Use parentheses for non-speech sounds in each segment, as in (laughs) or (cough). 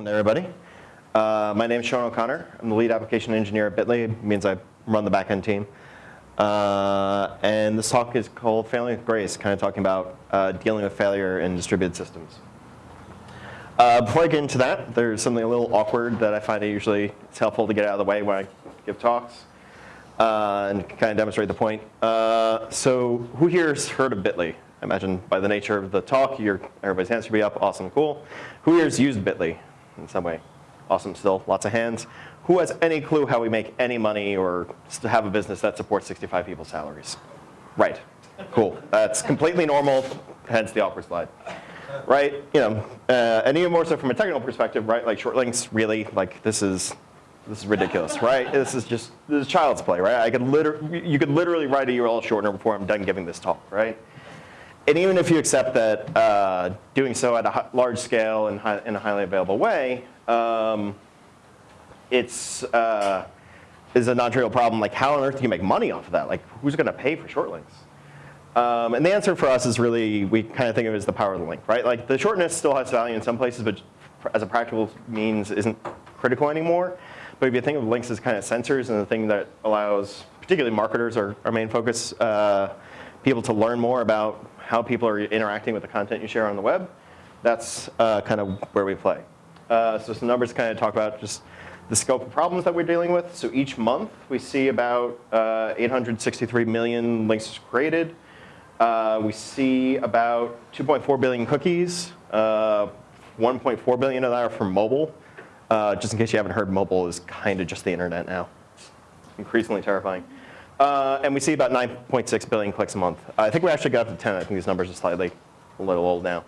welcome to everybody. Uh, my name is Sean O'Connor. I'm the lead application engineer at Bitly. It means I run the backend team. Uh, and this talk is called Failing with Grace, kind of talking about uh, dealing with failure in distributed systems. Uh, before I get into that, there's something a little awkward that I find it usually it's helpful to get out of the way when I give talks uh, and kind of demonstrate the point. Uh, so who here has heard of Bitly? I imagine by the nature of the talk, your, everybody's hands should be up. Awesome, cool. Who here has used Bitly in some way? Awesome, still lots of hands. Who has any clue how we make any money or have a business that supports 65 people's salaries? Right, cool. That's completely normal, hence the awkward slide. Right, you know, uh, and even more so from a technical perspective, right? Like short links, really, like this is this is ridiculous, right? This is just this is child's play, right? I could literally, you could literally write a URL shortener before I'm done giving this talk, right? And even if you accept that uh, doing so at a large scale and in a highly available way, um, it's uh, is a non-trivial problem. Like, how on earth do you make money off of that? Like, who's going to pay for short links? Um, and the answer for us is really, we kind of think of it as the power of the link, right? Like, the shortness still has value in some places, but as a practical means isn't critical anymore. But if you think of links as kind of sensors and the thing that allows, particularly marketers, our, our main focus, uh, people to learn more about how people are interacting with the content you share on the web, that's uh, kind of where we play. Uh, so some numbers kind of talk about just the scope of problems that we're dealing with. So each month we see about uh, 863 million links created. Uh, we see about 2.4 billion cookies. Uh, 1.4 billion of that are from mobile. Uh, just in case you haven't heard, mobile is kind of just the internet now. It's increasingly terrifying. Uh, and we see about 9.6 billion clicks a month. I think we actually got up to 10. I think these numbers are slightly a little old now.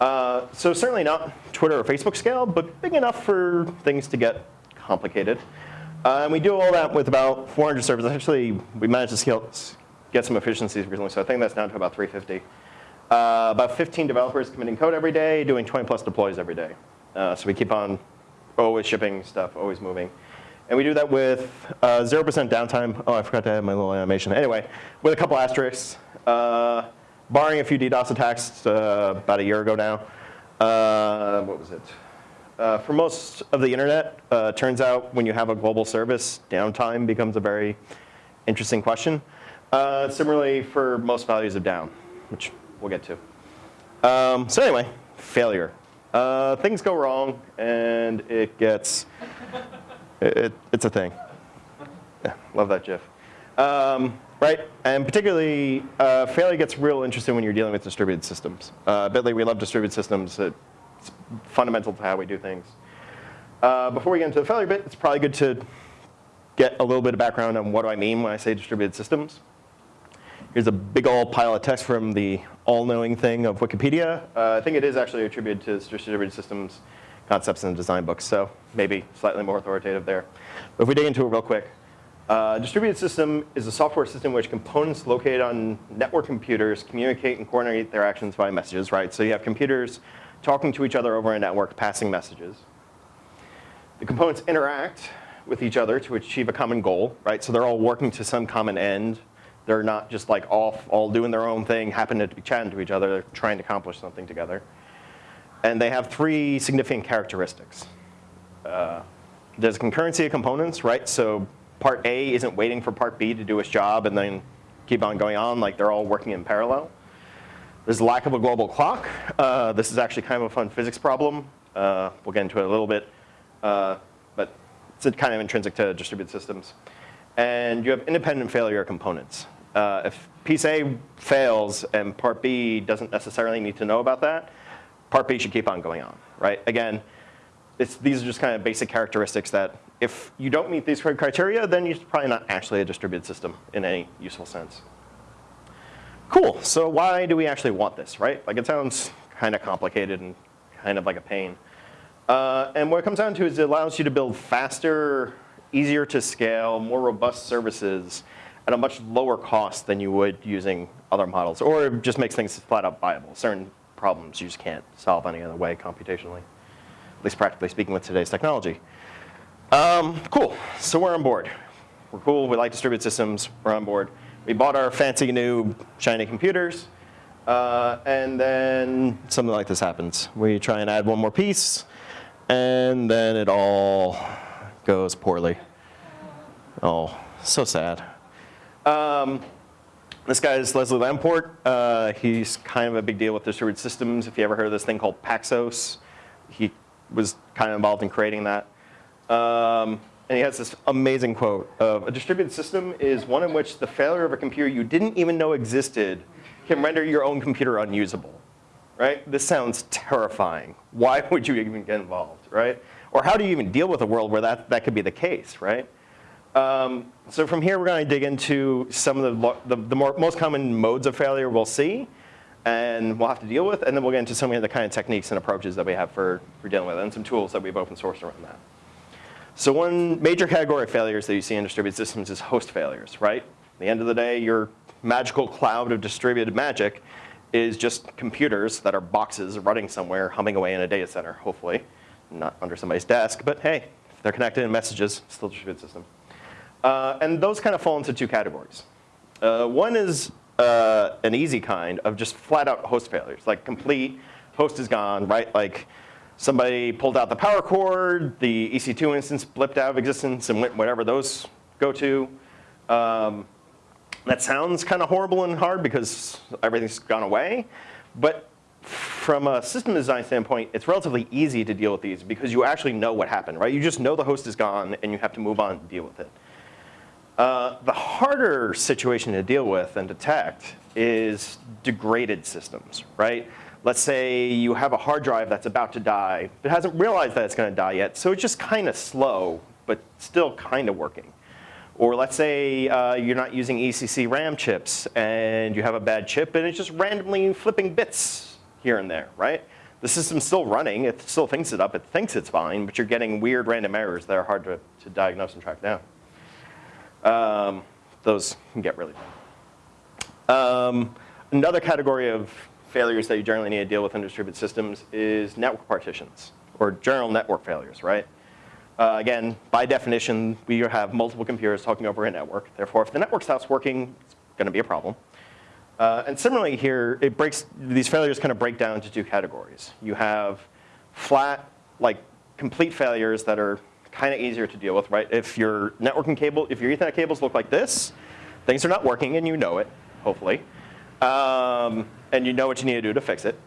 Uh, so certainly not Twitter or Facebook scale, but big enough for things to get complicated. Uh, and we do all that with about 400 servers. Actually, we managed to scale, get some efficiencies recently, so I think that's down to about 350. Uh, about 15 developers committing code every day, doing 20 plus deploys every day. Uh, so we keep on always shipping stuff, always moving. And we do that with 0% uh, downtime. Oh, I forgot to add my little animation. Anyway, with a couple asterisks, uh, barring a few DDoS attacks uh, about a year ago now. Uh, what was it? Uh, for most of the internet, uh, turns out when you have a global service, downtime becomes a very interesting question. similarly, for most values of down, which we'll get to. Um, so anyway, failure. things go wrong, and it gets it, it's a thing. Yeah, love that GIF. Um, right, and particularly uh, failure gets real interesting when you're dealing with distributed systems. Uh, Bitly, we love distributed systems. It's fundamental to how we do things. Uh, before we get into the failure bit, it's probably good to get a little bit of background on what do I mean when I say distributed systems. Here's a big old pile of text from the all-knowing thing of Wikipedia. Uh, I think it is actually attributed to distributed systems concepts in the design books, so maybe slightly more authoritative there. But if we dig into it real quick, uh, distributed system is a software system which components located on network computers communicate and coordinate their actions via messages, right? So you have computers talking to each other over a network, passing messages. The components interact with each other to achieve a common goal, right? So they're all working to some common end. They're not just like off, all doing their own thing, happen to be chatting to each other. They're trying to accomplish something together. And they have three significant characteristics. Uh, there's concurrency of components, right? So part A isn't waiting for part B to do its job and then keep on going on, like they're all working in parallel. There's lack of a global clock. Uh, this is actually kind of a fun physics problem. Uh, we'll get into it a little bit, uh, but it's kind of intrinsic to distributed systems. And you have independent failure components. Uh, if piece A fails and part B doesn't necessarily need to know about that, part B should keep on going on, right? Again, these are just kind of basic characteristics that if you don't meet these criteria, then you're probably not actually a distributed system in any useful sense. Cool, so why do we actually want this, right? Like it sounds kind of complicated and kind of like a pain. Uh, and what it comes down to is it allows you to build faster, easier to scale, more robust services at a much lower cost than you would using other models, or just makes things flat out viable. Certain problems you just can't solve any other way computationally, at least practically speaking with today's technology. Um, cool, so we're on board. We're cool, we like distributed systems, we're on board. We bought our fancy new shiny computers, uh, and then something like this happens. We try and add one more piece, and then it all goes poorly. Oh, so sad. Um, this guy is Leslie Lamport. Uh, he's kind of a big deal with distributed systems. If you ever heard of this thing called Paxos, he was kind of involved in creating that. Um, and he has this amazing quote of, a distributed system is one in which the failure of a computer you didn't even know existed can render your own computer unusable, right? This sounds terrifying. Why would you even get involved, right? Or how do you even deal with a world where that, that could be the case, right? Um, so from here, we're going to dig into some of the, the, the more, most common modes of failure we'll see and we'll have to deal with, and then we'll get into some of the kind of techniques and approaches that we have for, for dealing with it, and some tools that we've open sourced around that. So one major category of failures that you see in distributed systems is host failures, right? At the end of the day, your magical cloud of distributed magic is just computers that are boxes running somewhere, humming away in a data center, hopefully. Not under somebody's desk, but hey, they're connected in messages, still distributed system. Uh, and those kind of fall into two categories. Uh, one is uh, an easy kind of just flat out host failures, like complete host is gone, right? Like somebody pulled out the power cord, the EC2 instance blipped out of existence and went whatever those go to. Um, that sounds kind of horrible and hard because everything's gone away. But from a system design standpoint, it's relatively easy to deal with these because you actually know what happened, right? You just know the host is gone and you have to move on and deal with it. Uh, the harder situation to deal with and detect is degraded systems, right? Let's say you have a hard drive that's about to die, but hasn't realized that it's going to die yet, so it's just kind of slow, but still kind of working. Or let's say uh, you're not using ECC RAM chips and you have a bad chip and it's just randomly flipping bits here and there, right? The system's still running, it still thinks it up, it thinks it's fine, but you're getting weird random errors that are hard to, to diagnose and track down. Um, those can get really bad. Um, another category of failures that you generally need to deal with in distributed systems is network partitions or general network failures, right? Uh, again, by definition, we have multiple computers talking over a network. Therefore, if the network stops working, it's going to be a problem. Uh, and similarly here, it breaks, these failures kind of break down into two categories. You have flat, like complete failures that are kind of easier to deal with, right? If your networking cable, if your ethernet cables look like this, things are not working and you know it, hopefully. Um, and you know what you need to do to fix it.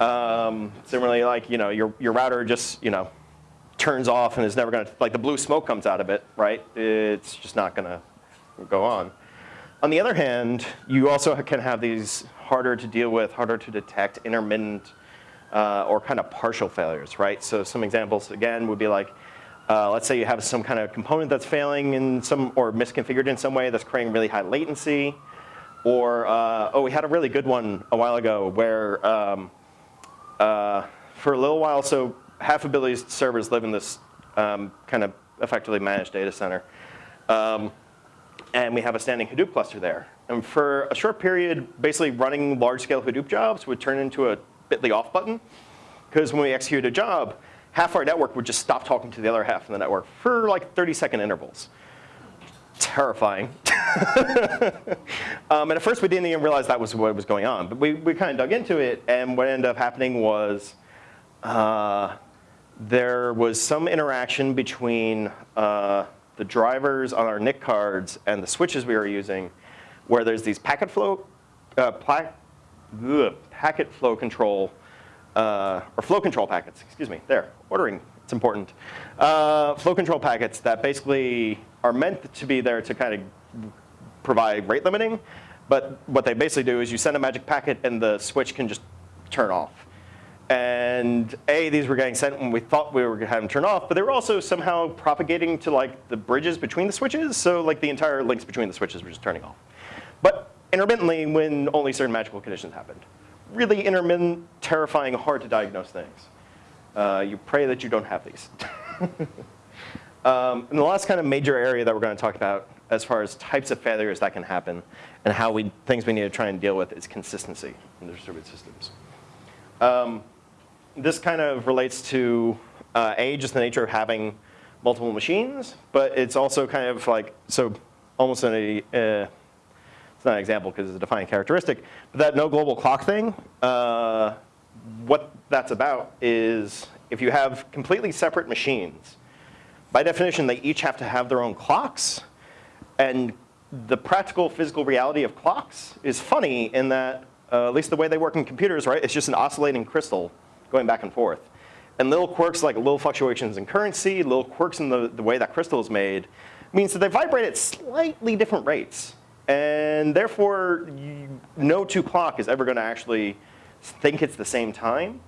Um, similarly, like you know, your your router just you know turns off and is never going to like the blue smoke comes out of it, right? It's just not going to go on. On the other hand, you also can have these harder to deal with, harder to detect, intermittent uh, or kind of partial failures, right? So some examples again would be like, uh, let's say you have some kind of component that's failing in some or misconfigured in some way that's creating really high latency. Or, uh, oh, we had a really good one a while ago where um, uh, for a little while, so half of Bitly's servers live in this um, kind of effectively managed data center. Um, and we have a standing Hadoop cluster there. And for a short period, basically running large-scale Hadoop jobs would turn into a bit.ly off button. Because when we execute a job, half our network would just stop talking to the other half of the network for like 30 second intervals terrifying. (laughs) um, and at first we didn't even realize that was what was going on. But we, we kind of dug into it, and what ended up happening was uh, there was some interaction between uh, the drivers on our NIC cards and the switches we were using, where there's these packet flow, uh, ugh, packet flow control, uh, or flow control packets, excuse me, there, ordering it's important. Uh, flow control packets that basically are meant to be there to kind of provide rate limiting. But what they basically do is you send a magic packet and the switch can just turn off. And A, these were getting sent when we thought we were going to have them turn off, but they were also somehow propagating to like the bridges between the switches. So like the entire links between the switches were just turning off. But intermittently when only certain magical conditions happened. Really intermittent, terrifying, hard to diagnose things. Uh, you pray that you don't have these. (laughs) um, and the last kind of major area that we're going to talk about as far as types of failures that can happen and how we, things we need to try and deal with is consistency in distributed systems. Um, this kind of relates to uh, A, just the nature of having multiple machines, but it's also kind of like, so almost in a, uh, it's not an example because it's a defining characteristic, but that no global clock thing, uh, what that's about is if you have completely separate machines, by definition, they each have to have their own clocks. And the practical physical reality of clocks is funny in that, uh, at least the way they work in computers, right? It's just an oscillating crystal going back and forth. And little quirks like little fluctuations in currency, little quirks in the, the way that crystal is made, means that they vibrate at slightly different rates. And therefore, you, no two clock is ever going to actually think it's the same time.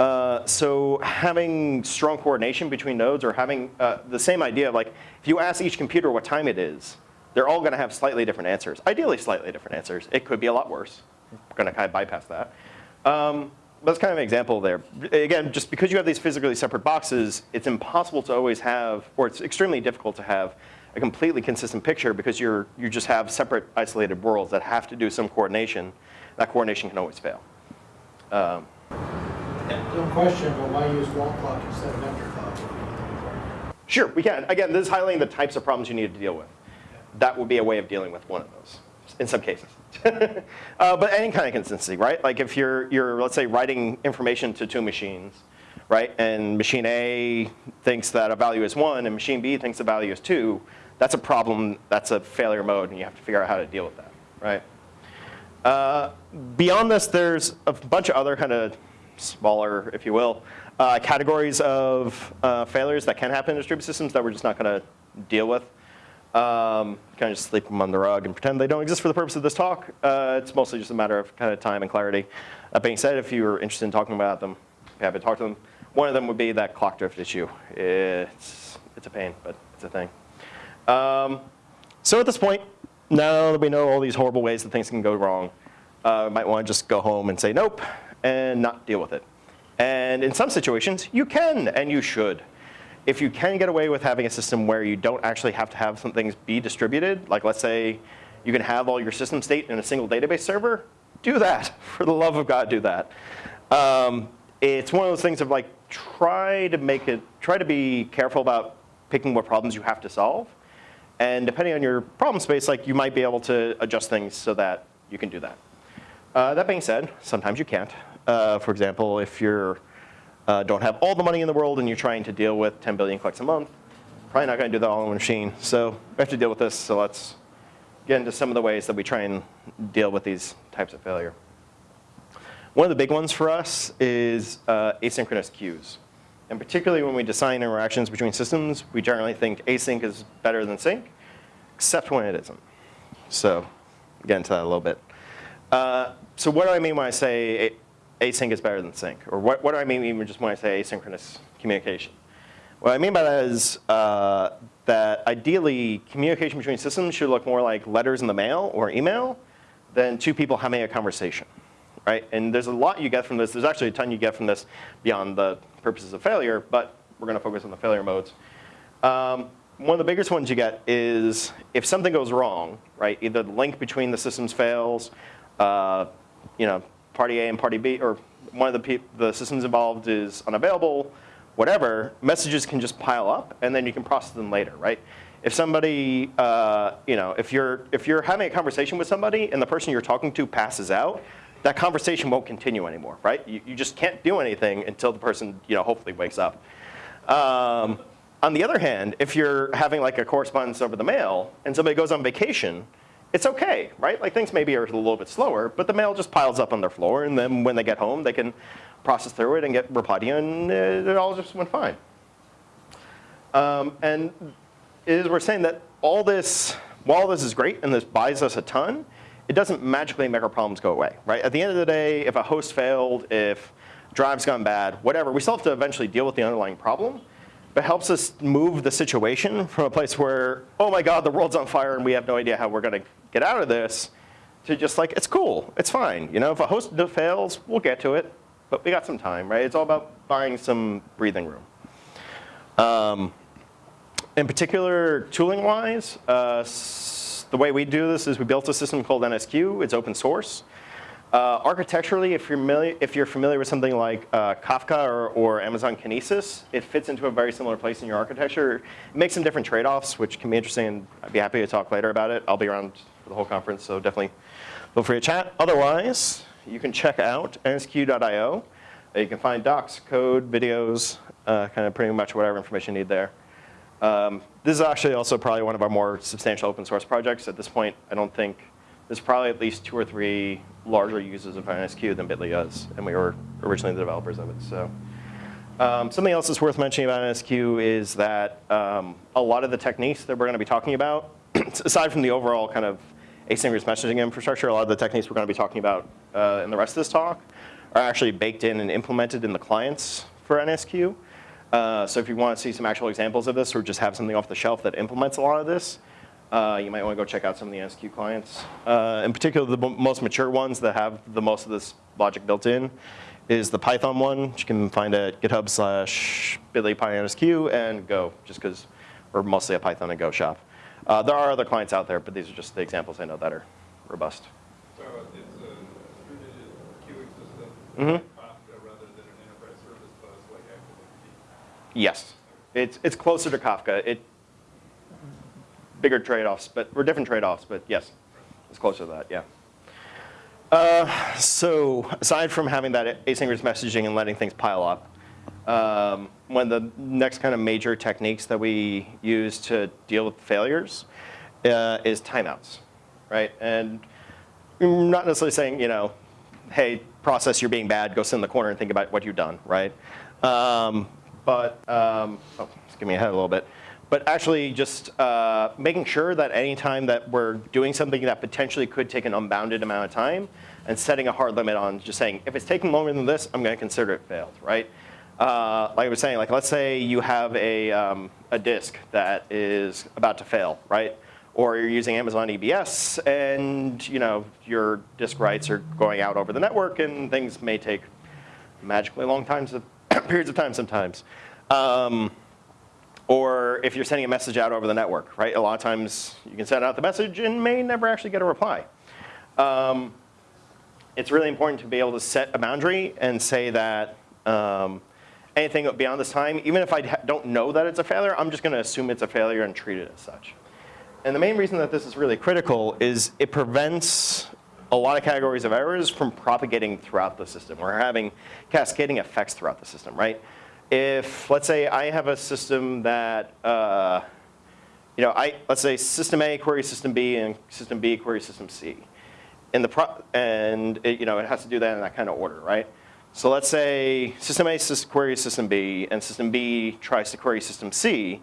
Uh, so having strong coordination between nodes or having uh, the same idea of like, if you ask each computer what time it is, they're all going to have slightly different answers. Ideally, slightly different answers. It could be a lot worse. We're going to kind of bypass that. Um, that's kind of an example there. Again, just because you have these physically separate boxes, it's impossible to always have, or it's extremely difficult to have a completely consistent picture because you're, you just have separate isolated worlds that have to do some coordination. That coordination can always fail. Um, No question, but why use wall clock instead of vector clock? Sure, we can. Again, this is highlighting the types of problems you need to deal with. That would be a way of dealing with one of those, in some cases. (laughs) uh, but any kind of consistency, right? Like if you're, you're, let's say, writing information to two machines, right? And machine A thinks that a value is one, and machine B thinks the value is two. That's a problem. That's a failure mode, and you have to figure out how to deal with that, right? Uh, beyond this, there's a bunch of other kind of smaller, if you will, uh, categories of uh, failures that can happen in distributed systems that we're just not going to deal with. Um, kind of just sleep them on the rug and pretend they don't exist for the purpose of this talk. Uh, it's mostly just a matter of kind of time and clarity. That being said, if you're interested in talking about them, have to talk to them. One of them would be that clock drift issue. It's, it's a pain, but it's a thing. Um, so at this point, now that we know all these horrible ways that things can go wrong, uh, might want to just go home and say nope and not deal with it. And in some situations, you can and you should. If you can get away with having a system where you don't actually have to have some things be distributed, like let's say you can have all your system state in a single database server, do that. (laughs) For the love of God, do that. Um, it's one of those things of like, try to make it, try to be careful about picking what problems you have to solve. And depending on your problem space, like you might be able to adjust things so that you can do that. Uh, that being said, sometimes you can't. Uh, for example, if you uh, don't have all the money in the world and you're trying to deal with 10 billion clicks a month, probably not going to do that all on one machine. So we have to deal with this. So let's get into some of the ways that we try and deal with these types of failure. One of the big ones for us is uh, asynchronous queues. And particularly when we design interactions between systems, we generally think async is better than sync, except when it isn't. So get into that a little bit. Uh, so what do I mean when I say async is better than sync? Or what, what do I mean even just when I say asynchronous communication? What I mean by that is uh, that ideally communication between systems should look more like letters in the mail or email than two people having a conversation, right? And there's a lot you get from this. There's actually a ton you get from this beyond the purposes of failure, but we're going to focus on the failure modes. Um, one of the biggest ones you get is if something goes wrong, right? Either the link between the systems fails, uh, you know, party A and party B, or one of the, the systems involved is unavailable, whatever, messages can just pile up and then you can process them later, right? If somebody, uh, you know, if you're, if you're having a conversation with somebody and the person you're talking to passes out, that conversation won't continue anymore, right? You, you just can't do anything until the person, you know, hopefully wakes up. Um, on the other hand, if you're having like a correspondence over the mail and somebody goes on vacation, it's okay, right? Like things maybe are a little bit slower, but the mail just piles up on their floor, and then when they get home, they can process through it and get reply to you, and it all just went fine. Um, and is we're saying that all this, while this is great and this buys us a ton, it doesn't magically make our problems go away, right? At the end of the day, if a host failed, if drive's gone bad, whatever, we still have to eventually deal with the underlying problem but helps us move the situation from a place where, oh my God, the world's on fire and we have no idea how we're going to get out of this, to just like, it's cool, it's fine. You know, if a host fails, we'll get to it, but we got some time, right? It's all about buying some breathing room. Um, in particular, tooling-wise, uh, the way we do this is we built a system called NSQ. It's open source. Uh, architecturally, if you're, familiar, if you're familiar with something like uh, Kafka or, or, Amazon Kinesis, it fits into a very similar place in your architecture. It makes some different trade-offs, which can be interesting, and I'd be happy to talk later about it. I'll be around for the whole conference, so definitely feel free to chat. Otherwise, you can check out nsq.io. You can find docs, code, videos, uh, kind of pretty much whatever information you need there. Um, this is actually also probably one of our more substantial open source projects. At this point, I don't think there's probably at least two or three larger users of NSQ than Bitly is, and we were originally the developers of it. So. Um, something else that's worth mentioning about NSQ is that um, a lot of the techniques that we're going to be talking about, (clears throat) aside from the overall kind of asynchronous messaging infrastructure, a lot of the techniques we're going to be talking about uh, in the rest of this talk are actually baked in and implemented in the clients for NSQ. Uh, so if you want to see some actual examples of this or just have something off the shelf that implements a lot of this, uh, you might want to go check out some of the NSQ clients. Uh, in particular, the most mature ones that have the most of this logic built in is the Python one, which you can find at github slash bitly pyNSQ and Go, just because we're mostly a Python and Go shop. Uh, there are other clients out there, but these are just the examples I know that are robust. So it's a distributed queuing system Mhm. like Kafka rather than an enterprise service bus like ActiveMQ. Yes, it's, it's closer to Kafka. It, bigger trade-offs, but, or different trade-offs, but yes, it's closer to that, yeah. Uh, so aside from having that asynchronous messaging and letting things pile up, um, one of the next kind of major techniques that we use to deal with failures uh, is timeouts, right? And I'm not necessarily saying, you know, hey, process, you're being bad, go sit in the corner and think about what you've done, right? Um, but, um, oh, just give me a head a little bit. But actually just uh, making sure that any time that we're doing something that potentially could take an unbounded amount of time and setting a hard limit on just saying, if it's taking longer than this, I'm gonna consider it failed, right? Uh, like I was saying, like let's say you have a, um, a disk that is about to fail, right? Or you're using Amazon EBS and you know your disk writes are going out over the network and things may take magically long times of (coughs) periods of time sometimes. Um, or if you're sending a message out over the network, right? A lot of times you can send out the message and may never actually get a reply. Um, it's really important to be able to set a boundary and say that um, anything beyond this time, even if I don't know that it's a failure, I'm just going to assume it's a failure and treat it as such. And the main reason that this is really critical is it prevents a lot of categories of errors from propagating throughout the system or having cascading effects throughout the system, right? If, let's say I have a system that, uh, you know, I, let's say system A query system B and system B query system C. In the pro and it, you know, it has to do that in that kind of order, right? So let's say system A queries system B and system B tries to query system C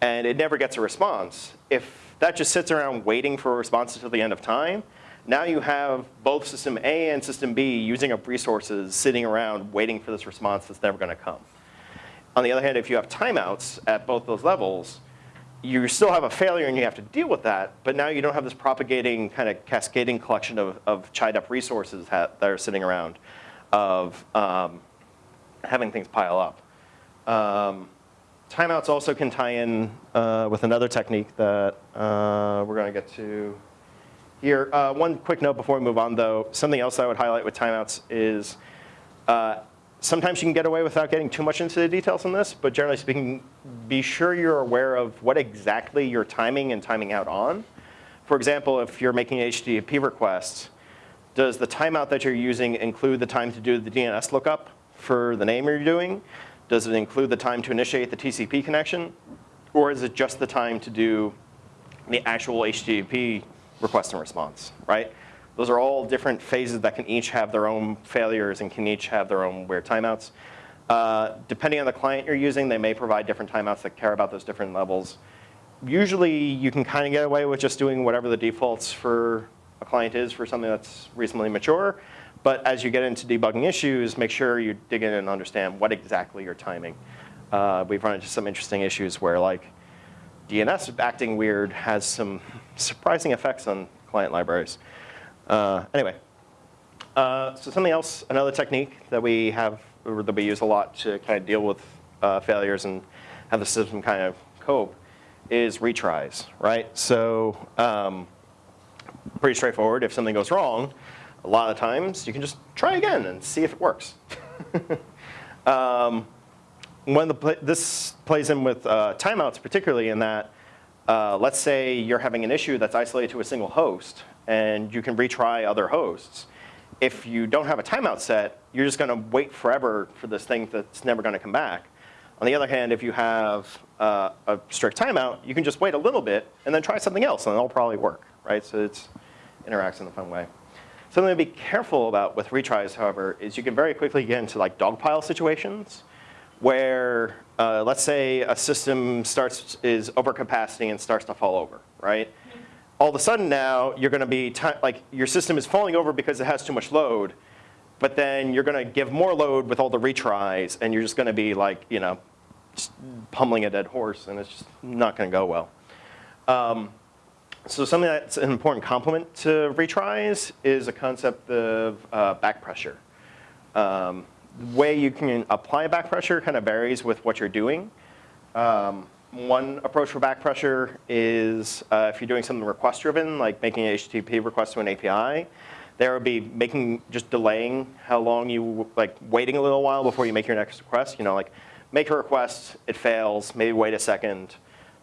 and it never gets a response. If that just sits around waiting for a response until the end of time, now you have both system A and system B using up resources sitting around waiting for this response that's never gonna come. On the other hand, if you have timeouts at both those levels, you still have a failure and you have to deal with that, but now you don't have this propagating kind of cascading collection of, of chied up resources that are sitting around of um, having things pile up. Um, timeouts also can tie in uh, with another technique that uh, we're going to get to here. Uh, one quick note before we move on though, something else I would highlight with timeouts is uh, sometimes you can get away without getting too much into the details on this, but generally speaking, be sure you're aware of what exactly you're timing and timing out on. For example, if you're making HTTP request, does the timeout that you're using include the time to do the DNS lookup for the name you're doing? Does it include the time to initiate the TCP connection? Or is it just the time to do the actual HTTP request and response, right? Those are all different phases that can each have their own failures and can each have their own weird timeouts. Uh, depending on the client you're using, they may provide different timeouts that care about those different levels. Usually you can kind of get away with just doing whatever the defaults for a client is for something that's reasonably mature. But as you get into debugging issues, make sure you dig in and understand what exactly you're timing. Uh, we've run into some interesting issues where like DNS acting weird has some surprising effects on client libraries. Uh, anyway, uh, so something else, another technique that we have, that we use a lot to kind of deal with uh, failures and have the system kind of cope is retries, right? So um, pretty straightforward. If something goes wrong, a lot of times you can just try again and see if it works. (laughs) um, when the this plays in with uh, timeouts particularly in that, uh, let's say you're having an issue that's isolated to a single host and you can retry other hosts. if you don't have a timeout set, you're just going to wait forever for this thing that's never going to come back. On the other hand, if you have uh, a strict timeout, you can just wait a little bit and then try something else, and it'll probably work, right? So it interacts in a fun way. Something to be careful about with retries, however, is you can very quickly get into like dogpile situations where, uh, let's say, a system starts is overcapacity and starts to fall over, right? All of a sudden now, you're going to be like your system is falling over because it has too much load, but then you're going to give more load with all the retries, and you're just going to be like, you know, just pummeling a dead horse, and it's just not going to go well. Um, so something that's an important complement to retries is a concept of uh, back pressure. Um, way you can apply back pressure kind of varies with what you're doing. Um, one approach for back pressure is uh, if you're doing something request driven, like making an HTTP request to an API, there would be making, just delaying how long you, like waiting a little while before you make your next request. You know, like make a request, it fails, maybe wait a second,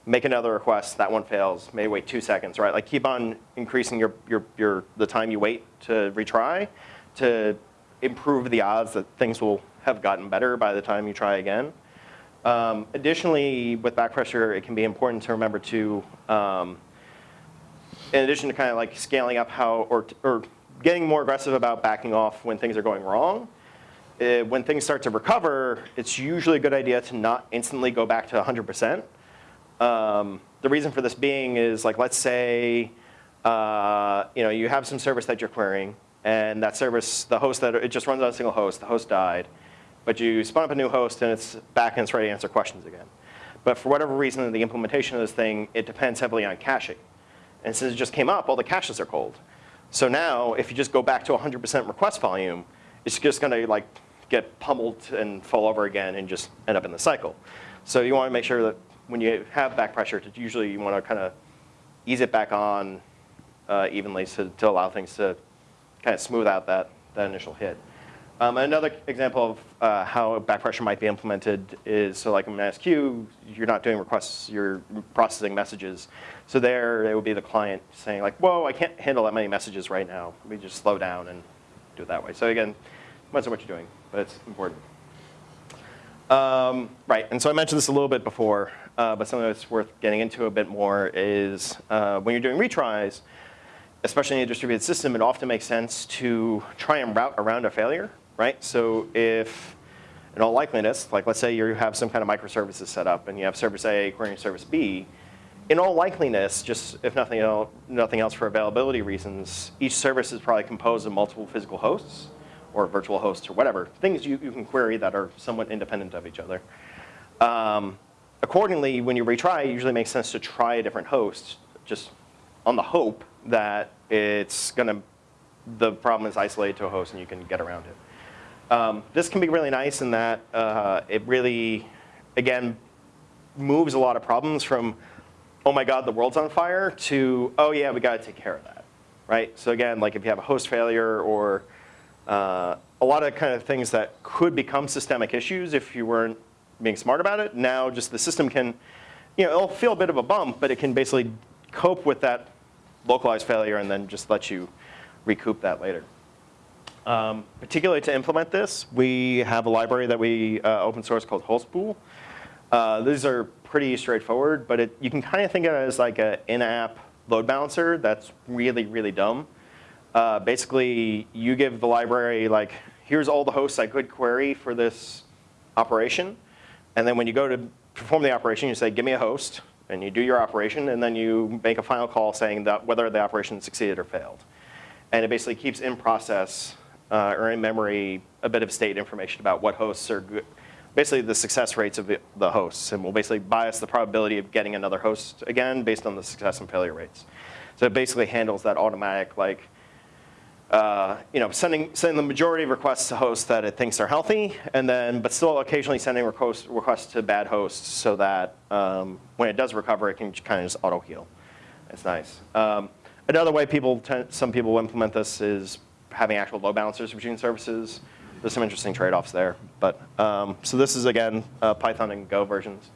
make another request, that one fails, maybe wait two seconds, right? Like keep on increasing your, your, your, the time you wait to retry to improve the odds that things will have gotten better by the time you try again. Um, additionally, with back pressure, it can be important to remember to, um, in addition to kind of like scaling up how, or, or getting more aggressive about backing off when things are going wrong, uh, when things start to recover, it's usually a good idea to not instantly go back to 100%. Um, the reason for this being is like, let's say, uh, you know, you have some service that you're querying, and that service, the host that, it just runs on a single host, the host died. But you spun up a new host and it's back and it's ready to answer questions again. But for whatever reason the implementation of this thing, it depends heavily on caching. And since it just came up, all the caches are cold. So now, if you just go back to 100% request volume, it's just going to like get pummeled and fall over again and just end up in the cycle. So you want to make sure that when you have back pressure, usually you want to kind of ease it back on uh, evenly so, to allow things to kind of smooth out that, that initial hit. Um, another example of uh, how back pressure might be implemented is, so like in NSQ, you're not doing requests, you're processing messages. So there, it would be the client saying like, whoa, I can't handle that many messages right now. We just slow down and do it that way. So again, depends on what you're doing, but it's important. Um, right, and so I mentioned this a little bit before, uh, but something that's worth getting into a bit more is uh, when you're doing retries, especially in a distributed system, it often makes sense to try and route around a failure right? So if, in all likeliness, like let's say you have some kind of microservices set up and you have service A querying service B, in all likeliness, just if nothing else, nothing else for availability reasons, each service is probably composed of multiple physical hosts or virtual hosts or whatever, things you, you can query that are somewhat independent of each other. Um, accordingly, when you retry, it usually makes sense to try a different host just on the hope that it's going to, the problem is isolated to a host and you can get around it. Um, this can be really nice in that uh, it really, again, moves a lot of problems from, oh my god, the world's on fire, to, oh yeah, we got to take care of that, right? So again, like if you have a host failure or uh, a lot of kind of things that could become systemic issues if you weren't being smart about it, now just the system can, you know, it'll feel a bit of a bump, but it can basically cope with that localized failure and then just let you recoup that later. Um, particularly to implement this, we have a library that we uh, open source called Hostpool. Uh, these are pretty straightforward, but it, you can kind of think of it as like an in-app load balancer that's really, really dumb. Uh, basically, you give the library like, here's all the hosts I could query for this operation. And then when you go to perform the operation, you say, give me a host. And you do your operation, and then you make a final call saying that whether the operation succeeded or failed. And it basically keeps in process uh, or in memory a bit of state information about what hosts are basically the success rates of the hosts, and we'll basically bias the probability of getting another host again based on the success and failure rates. So it basically handles that automatic, like, uh, you know, sending, sending the majority of requests to hosts that it thinks are healthy, and then, but still occasionally sending requests, requests to bad hosts so that um, when it does recover, it can kind of just auto heal. It's nice. Um, another way people, some people implement this is having actual load balancers between services. There's some interesting trade-offs there. But um, so this is again uh, Python and Go versions.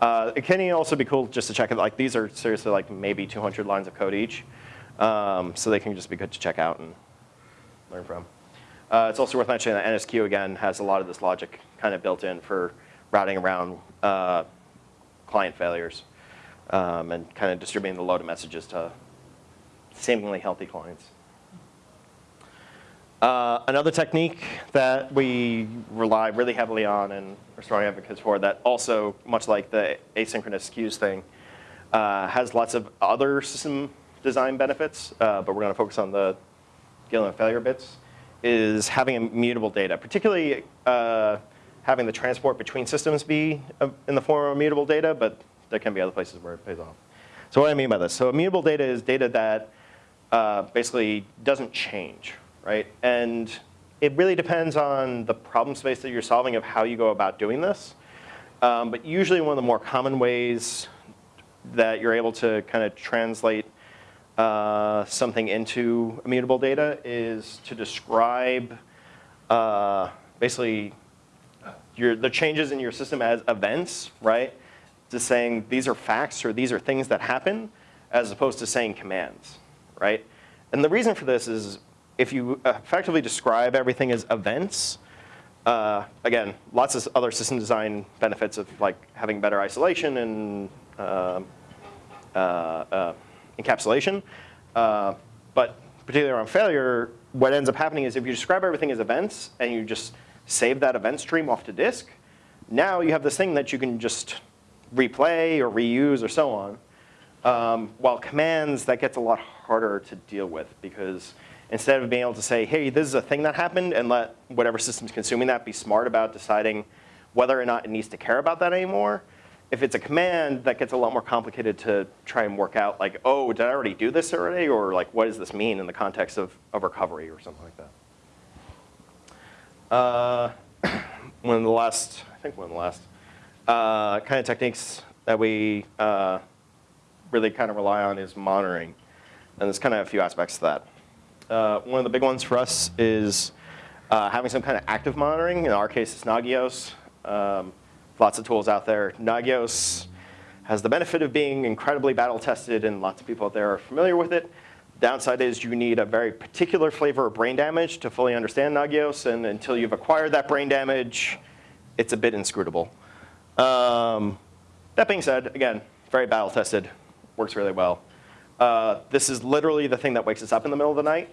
Uh, it can also be cool just to check it. Like these are seriously like maybe 200 lines of code each, um, so they can just be good to check out and learn from. Uh, it's also worth mentioning that NSQ, again, has a lot of this logic kind of built in for routing around uh, client failures um, and kind of distributing the load of messages to seemingly healthy clients. Uh, another technique that we rely really heavily on and are strong advocates for that also, much like the asynchronous queues thing, uh, has lots of other system design benefits, uh, but we're going to focus on the with failure bits, is having immutable data, particularly uh, having the transport between systems be uh, in the form of immutable data, but there can be other places where it pays off. So what do I mean by this? So immutable data is data that uh, basically doesn't change, right? And it really depends on the problem space that you're solving of how you go about doing this. Um, but usually one of the more common ways that you're able to kind of translate uh, something into immutable data is to describe uh, basically your, the changes in your system as events, right? To saying these are facts or these are things that happen as opposed to saying commands, right? And the reason for this is if you effectively describe everything as events, uh, again, lots of other system design benefits of like having better isolation and uh, uh, uh, encapsulation. Uh, but particularly around failure, what ends up happening is if you describe everything as events and you just save that event stream off to disk, now you have this thing that you can just replay or reuse or so on. Um, while commands, that gets a lot harder to deal with because instead of being able to say, hey, this is a thing that happened and let whatever system's consuming that be smart about deciding whether or not it needs to care about that anymore, if it's a command, that gets a lot more complicated to try and work out like, oh, did I already do this already? Or like, what does this mean in the context of, of recovery or something like that? Uh, (clears throat) one of the last, I think one of the last uh, kind of techniques that we uh, really kind of rely on is monitoring. And there's kind of a few aspects to that. Uh, one of the big ones for us is uh, having some kind of active monitoring. In our case, it's Nagios. Um, lots of tools out there. Nagios has the benefit of being incredibly battle tested and lots of people out there are familiar with it. Downside is you need a very particular flavor of brain damage to fully understand Nagios and until you've acquired that brain damage, it's a bit inscrutable. Um, that being said, again, very battle tested, works really well. Uh, this is literally the thing that wakes us up in the middle of the night.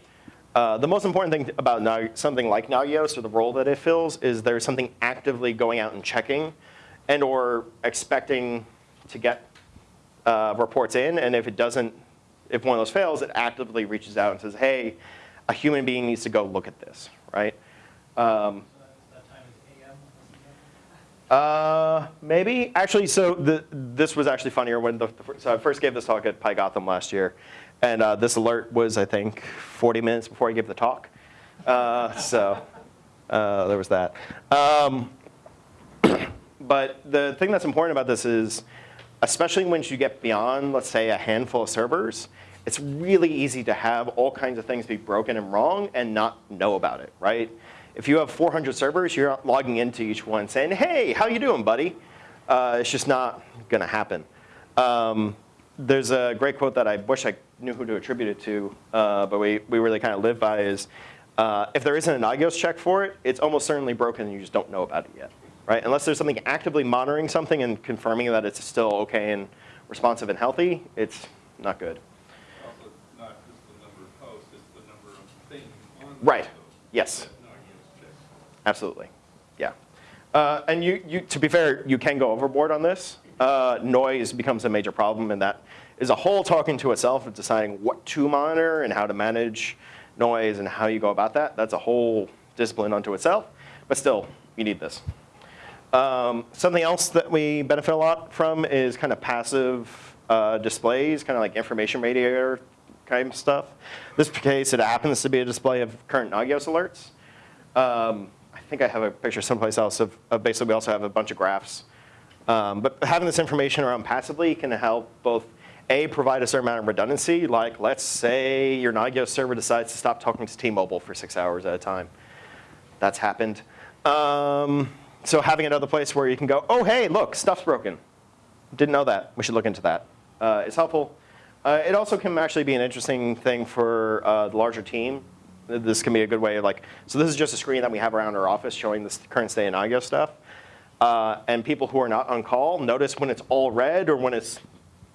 Uh, the most important thing about Nag something like Nagios or the role that it fills is there's something actively going out and checking and or expecting to get uh, reports in. And if it doesn't, if one of those fails, it actively reaches out and says, hey, a human being needs to go look at this, right? Um, uh, maybe. Actually, so the, this was actually funnier when the, so I first gave this talk at PyGotham last year. And uh, this alert was, I think, 40 minutes before I gave the talk. Uh, so uh, there was that. Um, but the thing that's important about this is, especially once you get beyond, let's say, a handful of servers, it's really easy to have all kinds of things be broken and wrong and not know about it, right? If you have 400 servers, you're not logging into each one saying, hey, how you doing, buddy? Uh, it's just not going to happen. Um, there's a great quote that I wish I knew who to attribute it to, uh, but we, we really kind of live by is, uh, if there isn't an Nagios check for it, it's almost certainly broken and you just don't know about it yet, right? Unless there's something actively monitoring something and confirming that it's still okay and responsive and healthy, it's not good. Also, not just the number of posts, it's the number of things on Right. Yes. that Nagios checks. Absolutely, yeah. Uh, and you, you, to be fair, you can go overboard on this. Uh, noise becomes a major problem, and that is a whole talking to itself of deciding what to monitor and how to manage noise and how you go about that. That's a whole discipline unto itself, but still, you need this. Um, something else that we benefit a lot from is kind of passive uh, displays, kind of like information radiator kind of stuff. This case, it happens to be a display of current Nagios alerts. Um, I think I have a picture someplace else of, of basically we also have a bunch of graphs. Um, but having this information around passively can help both A, provide a certain amount of redundancy, like let's say your Nagios server decides to stop talking to T-Mobile for six hours at a time. That's happened. Um, so having another place where you can go, oh, hey, look, stuff's broken. Didn't know that. We should look into that. Uh, it's helpful. Uh, it also can actually be an interesting thing for uh, the larger team This can be a good way of like, so this is just a screen that we have around our office showing the current state in IGO stuff. Uh, and people who are not on call notice when it's all red or when it's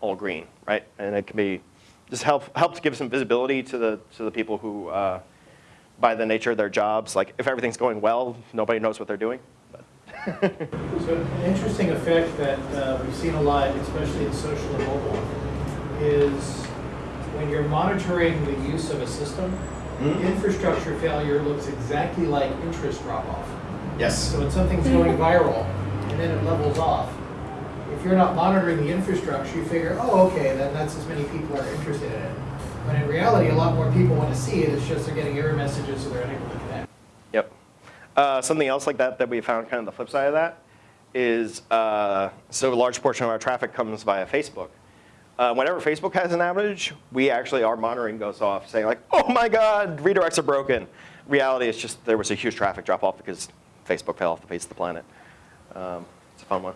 all green, right? And it can be, just help, help to give some visibility to the, to the people who, uh, by the nature of their jobs, like if everything's going well, nobody knows what they're doing. But (laughs) So an interesting effect that uh, we've seen a lot, especially in social and mobile, is when you're monitoring the use of a system, Mhm. infrastructure failure looks exactly like interest drop-off. yes. So when something's going viral and then it levels off, if you're not monitoring the infrastructure, you figure, oh, okay, then that's as many people are interested in it. But in reality, a lot more people want to see it, it's just they're getting error messages so they're unable to connect. Uh, something else like that that we found kind of the flip side of that is, uh, so a large portion of our traffic comes via Facebook. Uh, whenever Facebook has an outage, we actually, our monitoring goes off saying like, oh my God, redirects are broken. Reality is just there was a huge traffic drop off because Facebook fell off the face of the planet. Um, it's a fun one.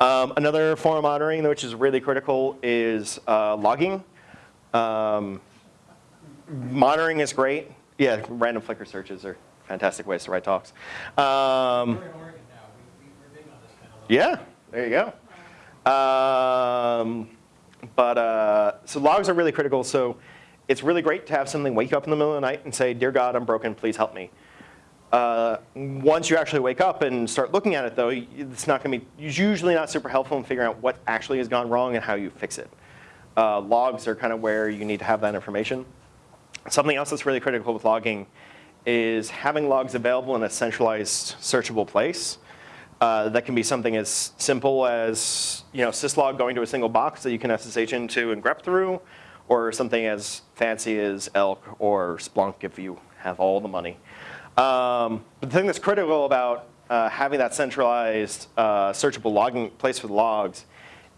Um, another form of monitoring which is really critical is uh, logging. Um, monitoring is great. Yeah, random Flickr searches are fantastic ways to write talks. Um, yeah, there you go. Um, but uh, so logs are really critical. So it's really great to have something wake you up in the middle of the night and say, "Dear God, I'm broken. Please help me." Uh, once you actually wake up and start looking at it, though, it's not going to be usually not super helpful in figuring out what actually has gone wrong and how you fix it. Uh, logs are kind of where you need to have that information. Something else that's really critical with logging is having logs available in a centralized searchable place. Uh, that can be something as simple as you know syslog going to a single box that you can SSH into and grep through, or something as fancy as Elk or Splunk if you have all the money. Um, but the thing that's critical about uh, having that centralized uh, searchable logging place for the logs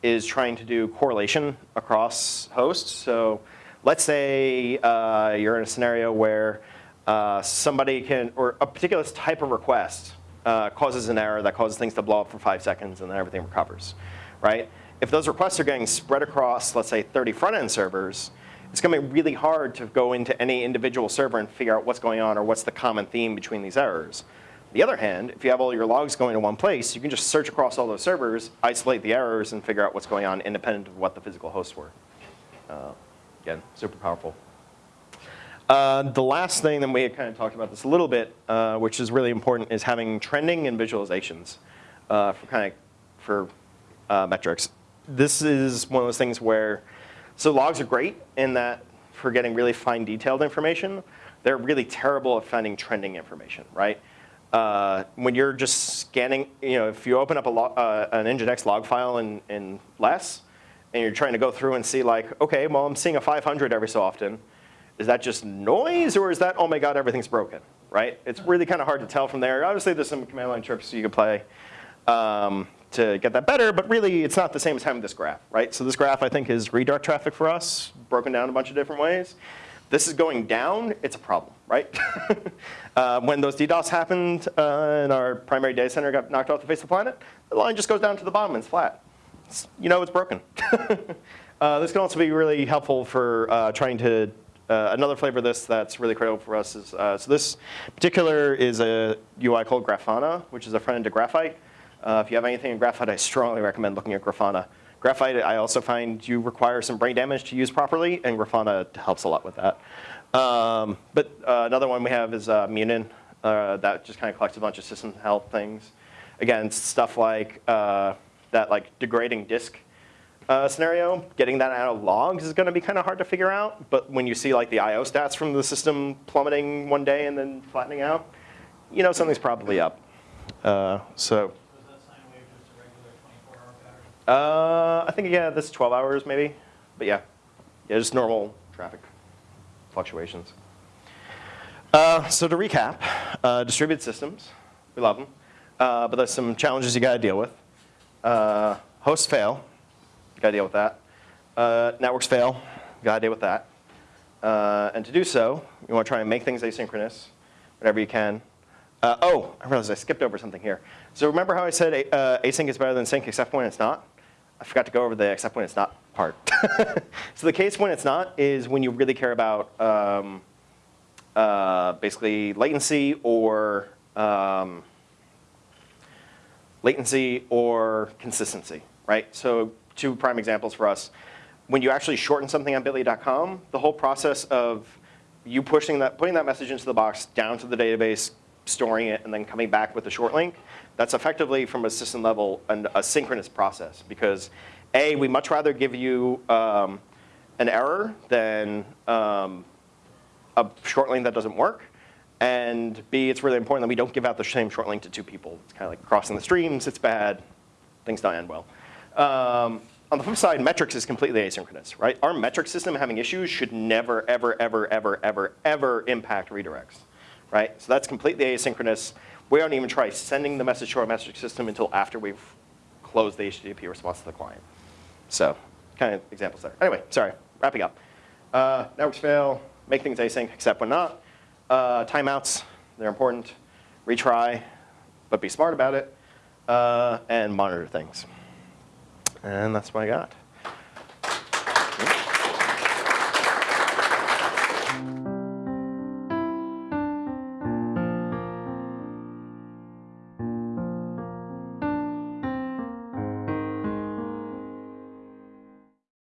is trying to do correlation across hosts. So let's say uh, you're in a scenario where uh, somebody can, or a particular type of request uh, causes an error that causes things to blow up for five seconds and then everything recovers, right? If those requests are getting spread across, let's say 30 front-end servers, it's going to be really hard to go into any individual server and figure out what's going on or what's the common theme between these errors. On the other hand, if you have all your logs going to one place, you can just search across all those servers, isolate the errors, and figure out what's going on independent of what the physical hosts were. Uh, again, super powerful. Uh, the last thing that we had kind of talked about this a little bit, uh, which is really important, is having trending and visualizations uh, for kind of for uh, metrics. This is one of those things where, so logs are great in that for getting really fine detailed information. They're really terrible at finding trending information, right? Uh, when you're just scanning, you know, if you open up a log, an Nginx log file in, in less, and you're trying to go through and see like, okay, well, I'm seeing a 500 every so often. Is that just noise or is that, oh my God, everything's broken, right? It's really kind of hard to tell from there. Obviously, there's some command line tricks you can play um, to get that better, but really it's not the same as having this graph, right? So this graph, I think, is redirect traffic for us, broken down a bunch of different ways. This is going down, it's a problem, right? (laughs) uh, when those DDoS happened uh, and our primary data center got knocked off the face of the planet, the line just goes down to the bottom and it's flat. It's, you know it's broken. (laughs) uh, this can also be really helpful for uh, trying to uh, another flavor of this that's really critical for us is, uh, so this particular is a UI called Grafana, which is a front end to Graphite. Uh, if you have anything in Graphite, I strongly recommend looking at Grafana. Graphite, I also find you require some brain damage to use properly, and Grafana helps a lot with that. Um, but uh, another one we have is uh, Munin, that just kind of collects a bunch of system health things. Again, stuff like that like degrading disk uh, scenario, getting that out of logs is going to be kind of hard to figure out. But when you see like the I/O stats from the system plummeting one day and then flattening out, you know something's probably up. Uh, so Was that sine wave just a regular 24-hour pattern? uh, I think yeah, this is 12 hours maybe, but yeah, yeah, just normal traffic fluctuations. Uh, so to recap, uh, distributed systems, we love them, uh, but there's some challenges you got to deal with. Uh, hosts fail, got to deal with that. Uh, networks fail, got to deal with that. Uh, and to do so, you want to try and make things asynchronous whenever you can. Uh, oh, I realized I skipped over something here. So remember how I said uh, async is better than sync except when it's not? I forgot to go over the except when it's not part. (laughs) so the case when it's not is when you really care about um, uh, basically latency or um, latency or consistency, right? So two prime examples for us. When you actually shorten something on bitly.com, the whole process of you pushing that, putting that message into the box down to the database, storing it, and then coming back with a short link, that's effectively from a system level an, a synchronous process because A, we much rather give you um, an error than um, a short link that doesn't work. And B, it's really important that we don't give out the same short link to two people. It's kind of like crossing the streams, it's bad, things don't end well. Um, on the flip side, metrics is completely asynchronous, right? Our metric system having issues should never, ever, ever, ever, ever, ever impact redirects, right? So that's completely asynchronous. We don't even try sending the message to our metric system until after we've closed the HTTP response to the client. So kind of examples there. Anyway, sorry, wrapping up. Uh, networks fail, make things async except when not. Uh, timeouts, they're important. Retry, but be smart about it. Uh, and monitor things. And that's what I got.